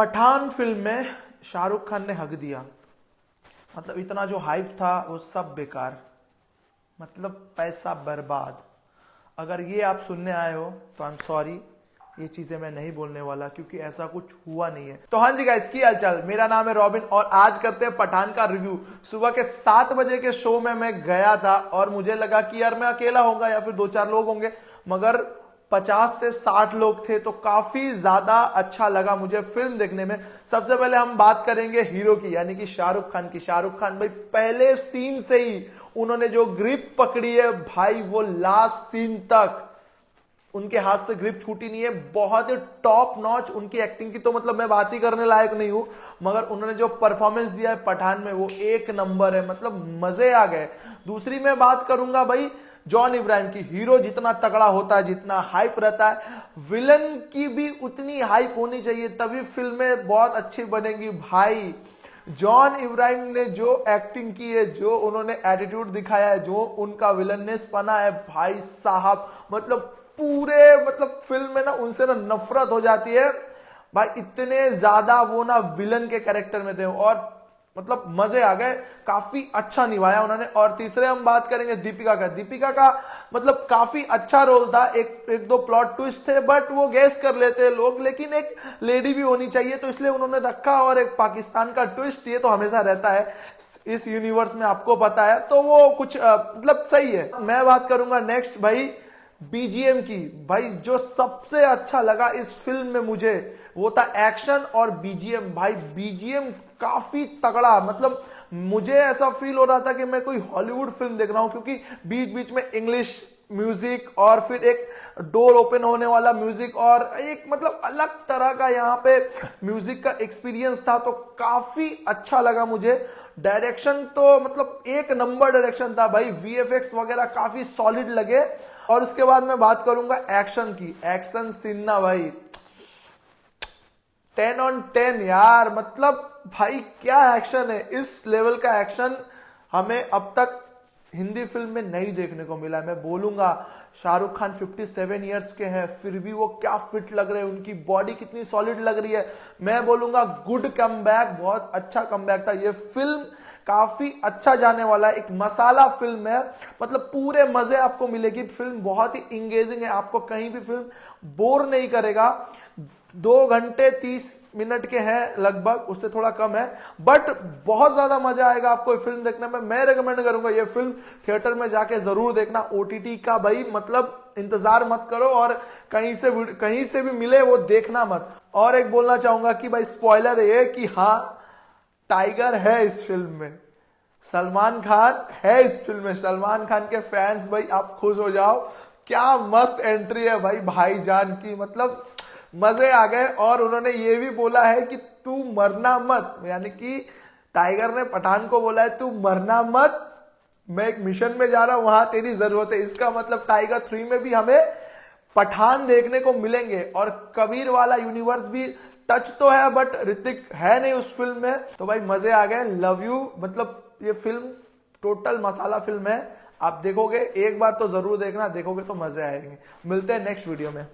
Pathan film में शाहरुख खान ने हक दिया। मतलब इतना जो हाइप था, वो सब बेकार। मतलब पैसा बर्बाद। अगर ये आप सुनने आए हो तो आई एम सॉरी ये चीज़ें मैं नहीं बोलने वाला, क्योंकि ऐसा कुछ हुआ नहीं है। तो हाँ जी गाइस की हालचाल? मेरा नाम है रॉबिन, और आज करते हैं पठान का रिव्यू सुबह के सात बजे के शो में मैं गया था, और मुझे लगा कि यार मैं अकेला होगा या फिर दो चार लोग होंगे, मगर पचास से साठ लोग थे तो काफ़ी ज़्यादा अच्छा लगा मुझे फ़िल्म देखने में। सबसे पहले हम बात करेंगे हीरो की, यानी कि शाहरुख खान की। शाहरुख खान भाई, पहले सीन से ही उन्होंने जो ग्रिप पकड़ी है भाई, वो लास्ट सीन तक। उनके हाथ से ग्रिप छूटी नहीं है, बहुत ही टॉप नॉच उनकी एक्टिंग की तो मतलब मैं बात ही करने लायक नहीं हूँ, मगर उन्होंने जो परफॉर्मेंस दिया है पठान में, वो एक नंबर है मतलब मज़े आ गए। दूसरी मैं बात करूँगा भाई जॉन इब्राहिम की हीरो जितना तगड़ा होता है, जितना हाइप रहता है विलन की भी उतनी हाइप होनी चाहिए, तभी फ़िल्में बहुत अच्छी बनेगी। भाई, जॉन इब्राहिम ने जो एक्टिंग की है, जो उन्होंने एटीट्यूड दिखाया है, जो उनका विलननेस बना है, भाई साहब मतलब पूरे मतलब फ़िल्म में ना उनसे ना नफरत हो जाती है। भाई, इतने ज़्यादा वो ना विलन के कैरेक्टर में थे और मतलब मज़े आ गए, काफ़ी अच्छा निभाया उन्होंने। और तीसरे हम बात करेंगे दीपिका का। दीपिका का मतलब काफ़ी अच्छा रोल था, एक एक दो प्लॉट ट्विस्ट थे बट वो गैस कर लेते हैं लोग, लेकिन एक लेडी भी होनी चाहिए तो इसलिए उन्होंने रखा और एक पाकिस्तान का ट्विस्ट ये तो हमेशा रहता है, इस यूनिवर्स में आपको पता है। तो वो कुछ मतलब सही है। मैं बात करूँगा नेक्स्ट भाई बीजीएम की। भाई, जो सबसे अच्छा लगा इस फ़िल्म में मुझे वो था एक्शन और बीजीएम भाई बीजीएम काफ़ी तगड़ा मतलब मुझे ऐसा फील हो रहा था कि मैं कोई हॉलीवुड फ़िल्म देख रहा हूँ, क्योंकि बीच बीच में इंग्लिश म्यूज़िक और फिर एक डोर ओपन होने वाला म्यूज़िक और एक मतलब अलग तरह का यहाँ पे म्यूज़िक का एक्सपीरियंस था तो काफ़ी अच्छा लगा मुझे। डायरेक्शन तो मतलब एक नंबर डायरेक्शन था भाई वीएफएक्स वगैरह काफ़ी सॉलिड लगे। और उसके बाद मैं बात करूँगा एक्शन की। एक्शन सिन्ना भाई टेन ऑन टेन यार मतलब भाई क्या एक्शन है? इस लेवल का एक्शन हमें अब तक हिंदी फ़िल्म में नहीं देखने को मिला मैं बोलूँगा, शाहरुख खान 57 इयर्स के हैं, फिर भी वो क्या फिट लग रहे हैं? उनकी बॉडी कितनी सॉलिड लग रही है? मैं बोलूँगा गुड कम बहुत अच्छा कम था। ये फ़िल्म काफ़ी अच्छा जाने वाला है। एक मसाला फ़िल्म है। मतलब पूरे मज़े आपको मिलेगी। फ़िल्म बहुत ही इंगेजिंग है। आपको कहीं भी फ़िल्म बोर नहीं करेगा। दो घंटे तीस मिनट के हैं लगभग, उससे थोड़ा कम है। बट बहुत ज़्यादा मज़ा आएगा आपको फ़िल्म देखने में। मैं रेकमेंड करूँगा ये फ़िल्म थिएटर में जाके ज़रूर देखना। ओटीटी का भाई मतलब इंतज़ार मत करो और कहीं से कहीं से भी मिले वो देखना मत। और एक बोलना चाहूँगा कि भाई स्पॉइलर ये कि हाँ टाइगर है इस फ़िल्म में। सलमान खान है इस फ़िल्म में। सलमान खान के फैंस भाई, आप खुश हो जाओ। क्या मस्त एंट्री है भाई, भाईजान की। मतलब मज़े आ गए और उन्होंने ये भी बोला है कि तू मरना मत, यानी कि टाइगर ने पठान को बोला है, तू मरना मत, मैं एक मिशन में जा रहा हूँ, वहाँ तेरी ज़रूरत है। इसका मतलब टाइगर थ्री में भी हमें पठान देखने को मिलेंगे और कबीर वाला यूनिवर्स भी टच तो है बट ऋतिक है नहीं उस फ़िल्म में। तो भाई, मज़े आ गए लव यू मतलब ये फ़िल्म टोटल मसाला फ़िल्म है। आप देखोगे, एक बार तो ज़रूर देखना, देखोगे तो मज़े आएँगे। मिलते हैं नेक्स्ट वीडियो में।